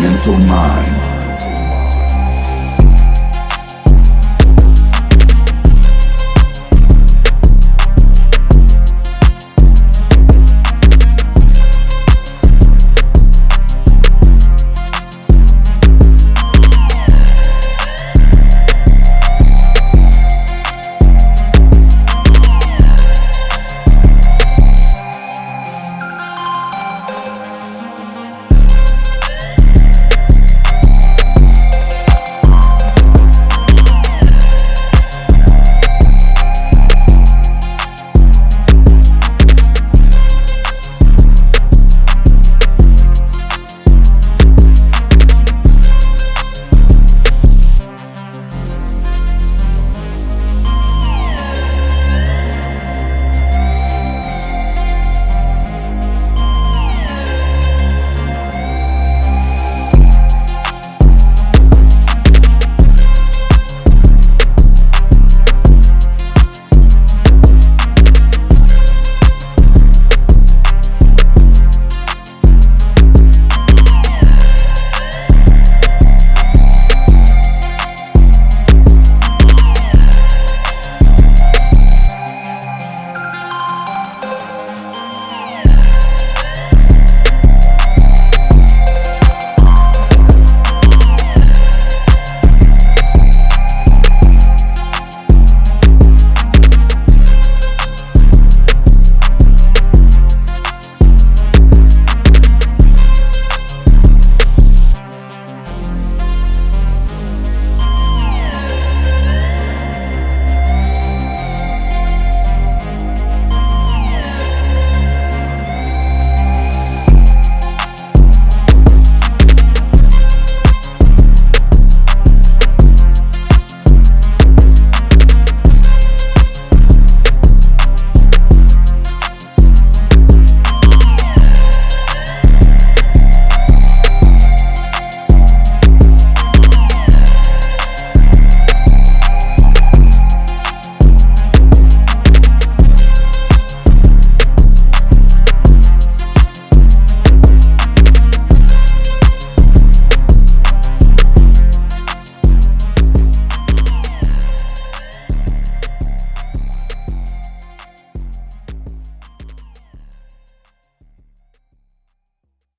mental mind.